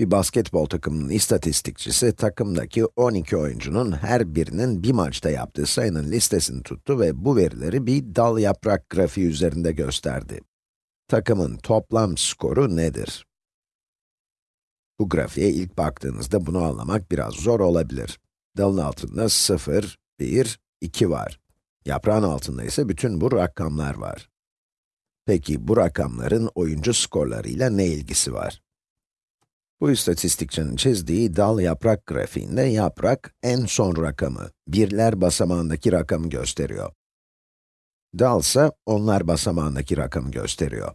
Bir basketbol takımının istatistikçisi, takımdaki 12 oyuncunun her birinin bir maçta yaptığı sayının listesini tuttu ve bu verileri bir dal yaprak grafiği üzerinde gösterdi. Takımın toplam skoru nedir? Bu grafiğe ilk baktığınızda bunu anlamak biraz zor olabilir. Dalın altında 0, 1, 2 var. Yaprağın altında ise bütün bu rakamlar var. Peki bu rakamların oyuncu skorlarıyla ne ilgisi var? Bu istatistikçinin çizdiği dal yaprak grafiğinde yaprak en son rakamı, birler basamağındaki rakamı gösteriyor. Dal ise onlar basamağındaki rakamı gösteriyor.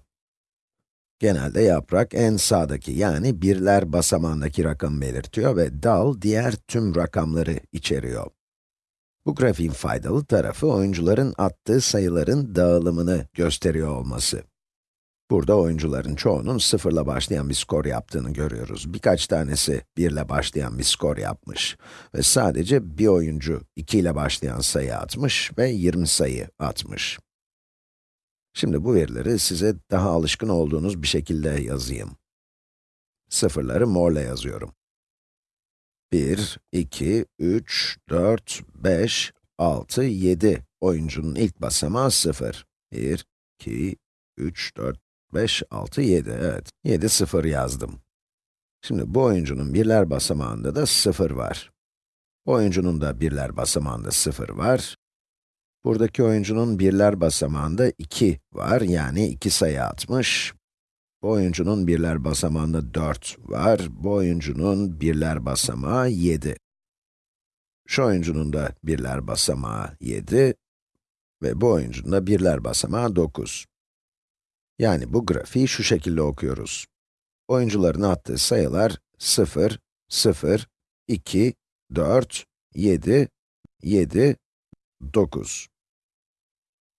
Genelde yaprak en sağdaki yani birler basamağındaki rakamı belirtiyor ve dal diğer tüm rakamları içeriyor. Bu grafiğin faydalı tarafı oyuncuların attığı sayıların dağılımını gösteriyor olması. Burada oyuncuların çoğunun sıfırla başlayan bir skor yaptığını görüyoruz. Birkaç tanesi 1 ile başlayan bir skor yapmış. Ve sadece bir oyuncu 2 ile başlayan sayı atmış ve 20 sayı atmış. Şimdi bu verileri size daha alışkın olduğunuz bir şekilde yazayım. Sıfırları morla yazıyorum. 1, 2, 3, 4, 5, 6, 7 oyuncunun ilk basamağı 0. 1, 2, 3, 4, 5, 6, 7, evet. 7, 0 yazdım. Şimdi bu oyuncunun birler basamağında da 0 var. Oyuncunun da birler basamağında 0 var. Buradaki oyuncunun birler basamağında 2 var, yani 2 sayı atmış. Bu oyuncunun birler basamağında 4 var, bu oyuncunun birler basamağı 7. Şu oyuncunun da birler basamağı 7 ve bu oyuncunun da birler basamağı 9. Yani bu grafiği şu şekilde okuyoruz. Oyuncuların attığı sayılar 0, 0, 2, 4, 7, 7, 9.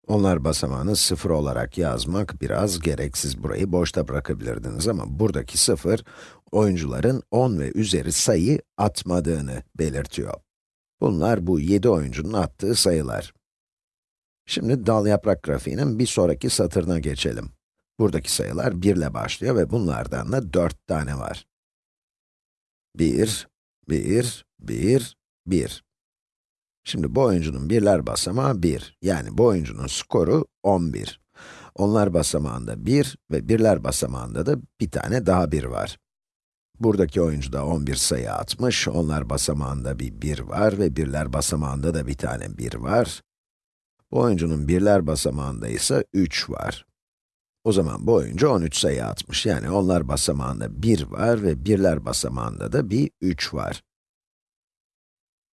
Onlar basamağını 0 olarak yazmak biraz gereksiz. Burayı boşta bırakabilirdiniz ama buradaki 0, oyuncuların 10 ve üzeri sayı atmadığını belirtiyor. Bunlar bu 7 oyuncunun attığı sayılar. Şimdi dal yaprak grafiğinin bir sonraki satırına geçelim. Buradaki sayılar 1 ile başlıyor ve bunlardan da 4 tane var. 1, 1, 1, 1. Şimdi bu oyuncunun birler basamağı 1. Yani bu oyuncunun skoru 11. Onlar basamağında 1 ve birler basamağında da bir tane daha 1 var. Buradaki oyuncu da 11 sayı atmış, onlar basamağında bir 1 var ve birler basamağında da bir tane 1 var. Bu oyuncunun birler basamağında ise 3 var. O zaman bu oyuncu 13 sayı atmış. Yani onlar basamağında 1 var ve birler basamağında da bir 3 var.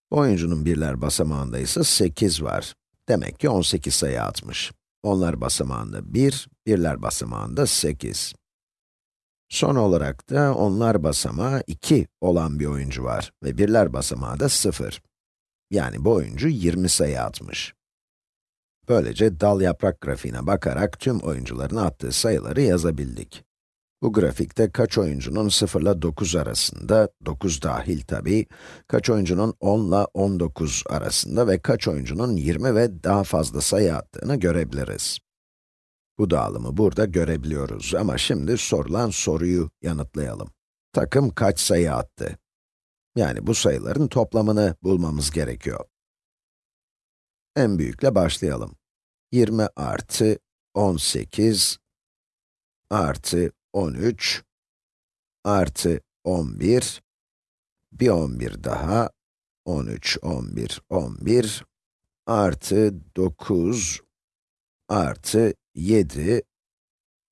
Oyuncunun birler basamağında ise 8 var. Demek ki 18 sayı atmış. Onlar basamağında 1, birler basamağında 8. Son olarak da onlar basamağı 2 olan bir oyuncu var ve birler basamağı da 0. Yani bu oyuncu 20 sayı atmış. Böylece dal yaprak grafiğine bakarak tüm oyuncuların attığı sayıları yazabildik. Bu grafikte kaç oyuncunun 0 ile 9 arasında, 9 dahil tabi, kaç oyuncunun 10 ile 19 arasında ve kaç oyuncunun 20 ve daha fazla sayı attığını görebiliriz. Bu dağılımı burada görebiliyoruz ama şimdi sorulan soruyu yanıtlayalım. Takım kaç sayı attı? Yani bu sayıların toplamını bulmamız gerekiyor. En büyükle başlayalım. 20 artı 18 artı 13 artı 11 bir 11 daha 13, 11, 11 artı 9 artı 7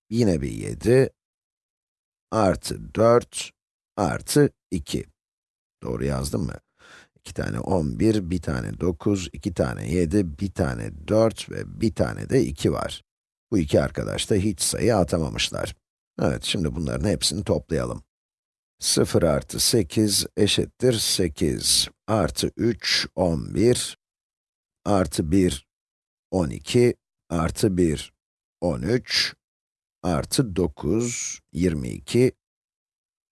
yine bir 7 artı 4 artı 2 doğru yazdım mı? 2 tane 11, bir tane 9, 2 tane 7, bir tane 4 ve bir tane de 2 var. Bu iki arkadaş da hiç sayı atamamışlar. Evet, şimdi bunların hepsini toplayalım. 0 artı 8 eşittir 8 artı 3, 11 artı 1, 12 artı 1, 13 artı 9, 22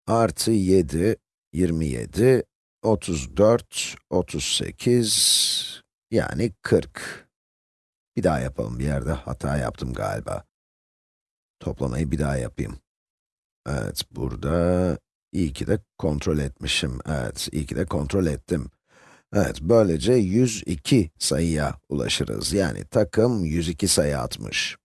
artı 7, 27 34, 38, yani 40. Bir daha yapalım, bir yerde hata yaptım galiba. Toplamayı bir daha yapayım. Evet, burada iyi ki de kontrol etmişim. Evet, iyi ki de kontrol ettim. Evet, böylece 102 sayıya ulaşırız. Yani takım 102 sayı atmış.